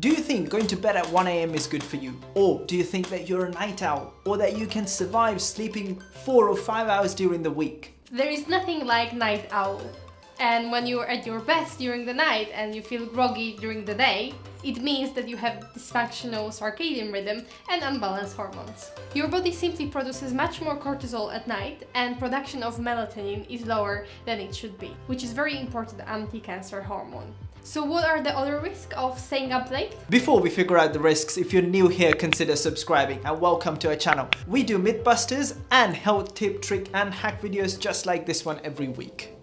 Do you think going to bed at 1am is good for you? Or do you think that you're a night owl? Or that you can survive sleeping 4 or 5 hours during the week? There is nothing like night owl. And when you're at your best during the night and you feel groggy during the day, it means that you have dysfunctional circadian rhythm and unbalanced hormones. Your body simply produces much more cortisol at night and production of melatonin is lower than it should be, which is very important anti-cancer hormone. So what are the other risks of staying up late? Before we figure out the risks, if you're new here, consider subscribing and welcome to our channel. We do mythbusters and health tip, trick and hack videos just like this one every week.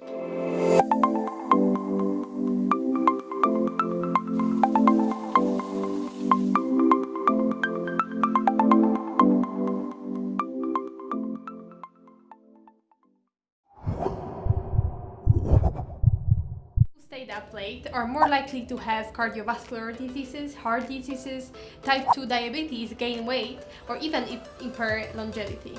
Are more likely to have cardiovascular diseases, heart diseases, type 2 diabetes, gain weight, or even impair longevity.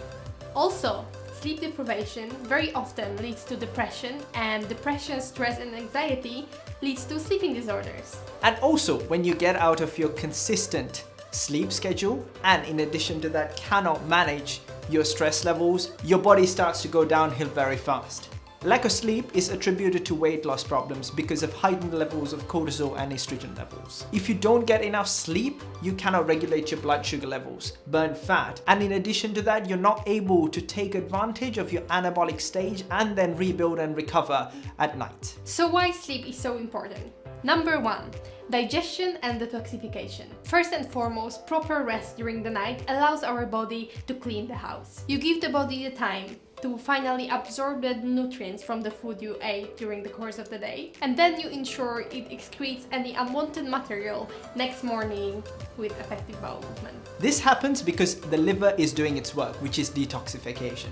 Also, sleep deprivation very often leads to depression and depression, stress and anxiety leads to sleeping disorders. And also, when you get out of your consistent sleep schedule and in addition to that cannot manage your stress levels, your body starts to go downhill very fast. Lack of sleep is attributed to weight loss problems because of heightened levels of cortisol and estrogen levels. If you don't get enough sleep, you cannot regulate your blood sugar levels, burn fat, and in addition to that, you're not able to take advantage of your anabolic stage and then rebuild and recover at night. So why sleep is so important? Number one, digestion and detoxification. First and foremost, proper rest during the night allows our body to clean the house. You give the body the time to finally absorb the nutrients from the food you ate during the course of the day and then you ensure it excretes any unwanted material next morning with effective bowel movement. This happens because the liver is doing its work, which is detoxification.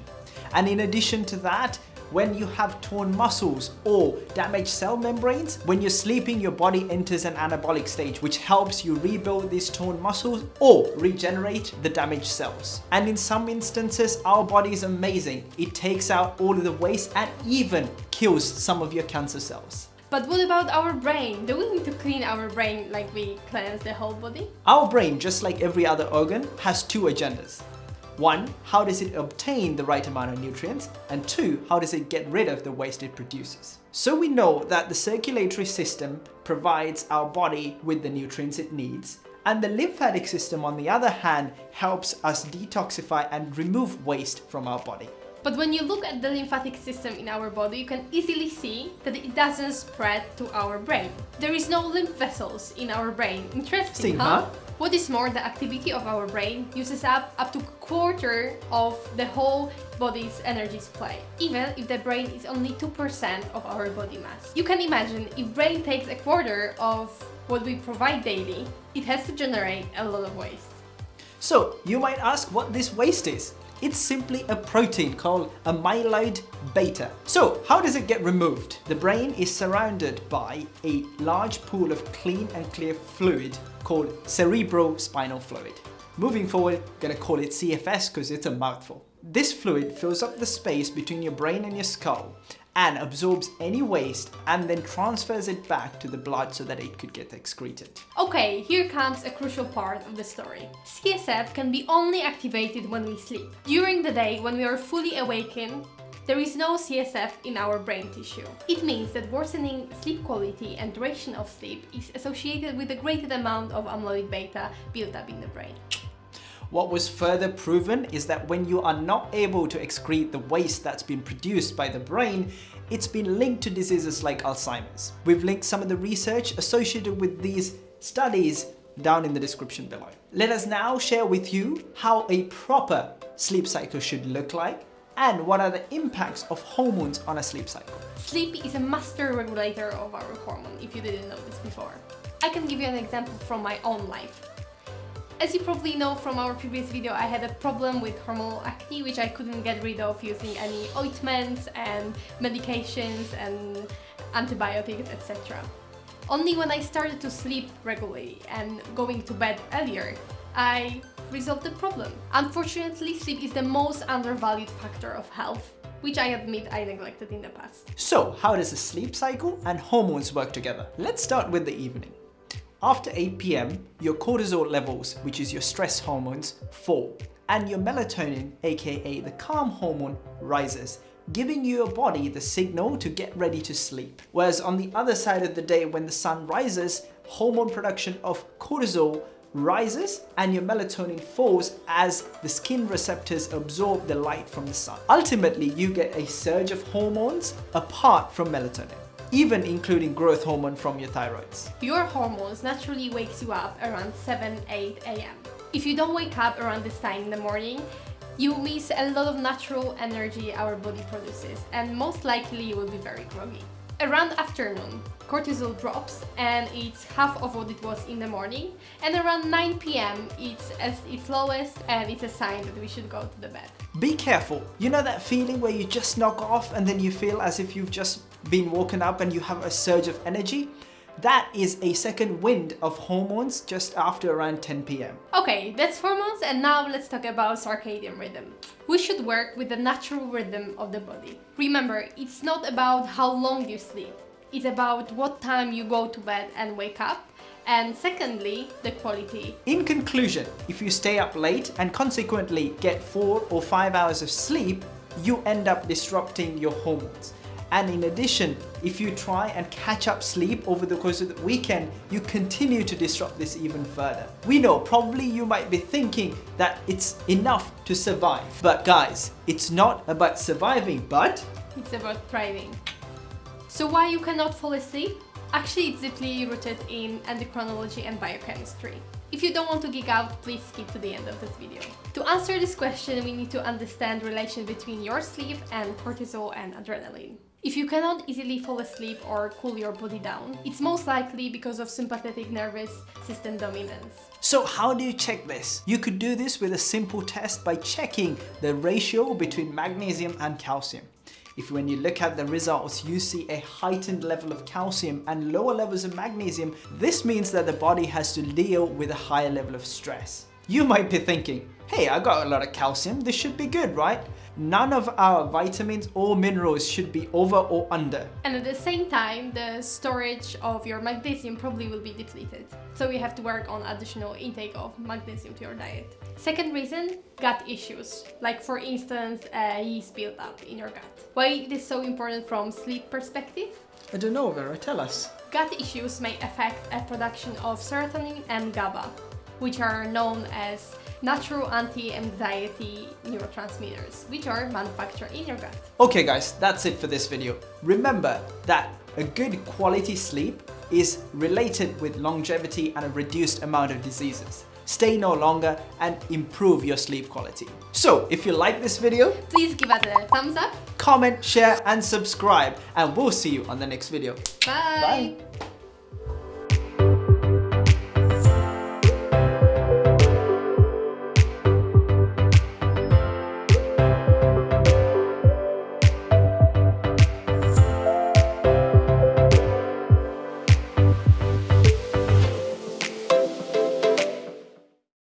And in addition to that, when you have torn muscles or damaged cell membranes. When you're sleeping, your body enters an anabolic stage, which helps you rebuild these torn muscles or regenerate the damaged cells. And in some instances, our body is amazing. It takes out all of the waste and even kills some of your cancer cells. But what about our brain? Do we need to clean our brain like we cleanse the whole body? Our brain, just like every other organ, has two agendas. One, how does it obtain the right amount of nutrients? And two, how does it get rid of the waste it produces? So we know that the circulatory system provides our body with the nutrients it needs, and the lymphatic system on the other hand helps us detoxify and remove waste from our body. But when you look at the lymphatic system in our body, you can easily see that it doesn't spread to our brain. There is no lymph vessels in our brain. Interesting, huh? huh? What is more, the activity of our brain uses up up to a quarter of the whole body's energy supply, even if the brain is only 2% of our body mass. You can imagine, if brain takes a quarter of what we provide daily, it has to generate a lot of waste. So, you might ask what this waste is. It's simply a protein called a amyloid beta. So how does it get removed? The brain is surrounded by a large pool of clean and clear fluid called cerebrospinal fluid. Moving forward, I'm gonna call it CFS because it's a mouthful. This fluid fills up the space between your brain and your skull and absorbs any waste and then transfers it back to the blood so that it could get excreted. Okay, here comes a crucial part of the story. CSF can be only activated when we sleep. During the day, when we are fully awakened, there is no CSF in our brain tissue. It means that worsening sleep quality and duration of sleep is associated with a greater amount of amyloid beta built up in the brain. What was further proven is that when you are not able to excrete the waste that's been produced by the brain, it's been linked to diseases like Alzheimer's. We've linked some of the research associated with these studies down in the description below. Let us now share with you how a proper sleep cycle should look like and what are the impacts of hormones on a sleep cycle. Sleep is a master regulator of our hormone, if you didn't know this before. I can give you an example from my own life. As you probably know from our previous video, I had a problem with hormonal acne, which I couldn't get rid of using any ointments and medications and antibiotics, etc. Only when I started to sleep regularly and going to bed earlier, I resolved the problem. Unfortunately, sleep is the most undervalued factor of health which I admit I neglected in the past. So, how does a sleep cycle and hormones work together? Let's start with the evening. After 8 pm, your cortisol levels, which is your stress hormones, fall and your melatonin, aka the calm hormone, rises giving your body the signal to get ready to sleep. Whereas on the other side of the day when the sun rises, hormone production of cortisol rises and your melatonin falls as the skin receptors absorb the light from the sun. Ultimately, you get a surge of hormones apart from melatonin even including growth hormone from your thyroids. Your hormones naturally wakes you up around 7-8 am. If you don't wake up around this time in the morning, you miss a lot of natural energy our body produces and most likely you will be very groggy. Around afternoon, cortisol drops and it's half of what it was in the morning and around 9 pm it's at its lowest and it's a sign that we should go to the bed. Be careful. You know that feeling where you just knock off and then you feel as if you've just been woken up and you have a surge of energy? That is a second wind of hormones just after around 10 pm. Okay, that's hormones and now let's talk about circadian rhythm. We should work with the natural rhythm of the body. Remember, it's not about how long you sleep, it's about what time you go to bed and wake up and secondly, the quality. In conclusion, if you stay up late and consequently get 4 or 5 hours of sleep, you end up disrupting your hormones. And in addition, if you try and catch up sleep over the course of the weekend, you continue to disrupt this even further. We know probably you might be thinking that it's enough to survive. But guys, it's not about surviving, but... It's about thriving. So why you cannot fall asleep? Actually, it's deeply rooted in endocrinology and biochemistry. If you don't want to geek out, please skip to the end of this video. To answer this question, we need to understand the relation between your sleep and cortisol and adrenaline. If you cannot easily fall asleep or cool your body down, it's most likely because of sympathetic nervous system dominance. So how do you check this? You could do this with a simple test by checking the ratio between magnesium and calcium. If when you look at the results, you see a heightened level of calcium and lower levels of magnesium, this means that the body has to deal with a higher level of stress. You might be thinking, hey, I got a lot of calcium, this should be good, right? None of our vitamins or minerals should be over or under. And at the same time, the storage of your magnesium probably will be depleted. So you have to work on additional intake of magnesium to your diet. Second reason, gut issues. Like for instance, uh, yeast buildup in your gut. Why it is so important from sleep perspective? I don't know, Vera, tell us. Gut issues may affect a production of serotonin and GABA, which are known as natural anti-anxiety neurotransmitters, which are manufactured in your gut. Okay guys, that's it for this video. Remember that a good quality sleep is related with longevity and a reduced amount of diseases. Stay no longer and improve your sleep quality. So if you like this video, please give us a thumbs up, comment, share and subscribe and we'll see you on the next video. Bye! Bye.